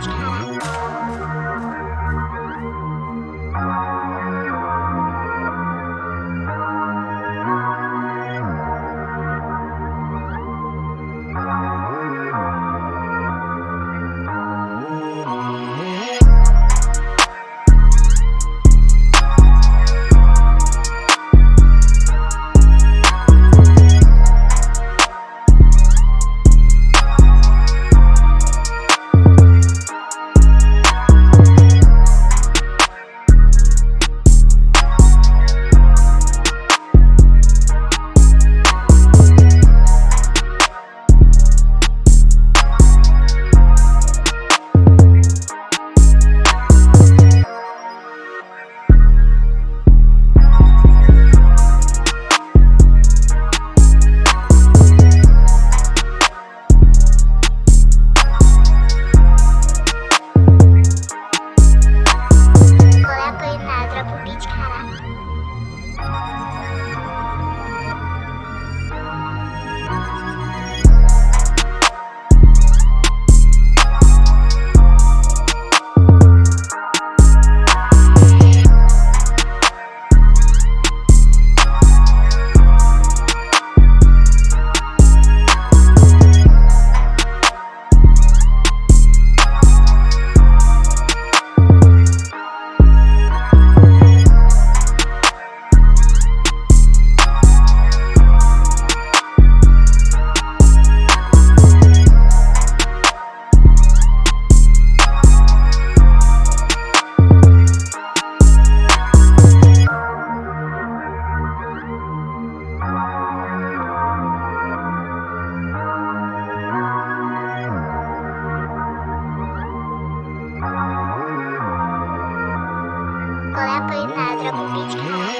Podcast. Qual pai, a com Beat que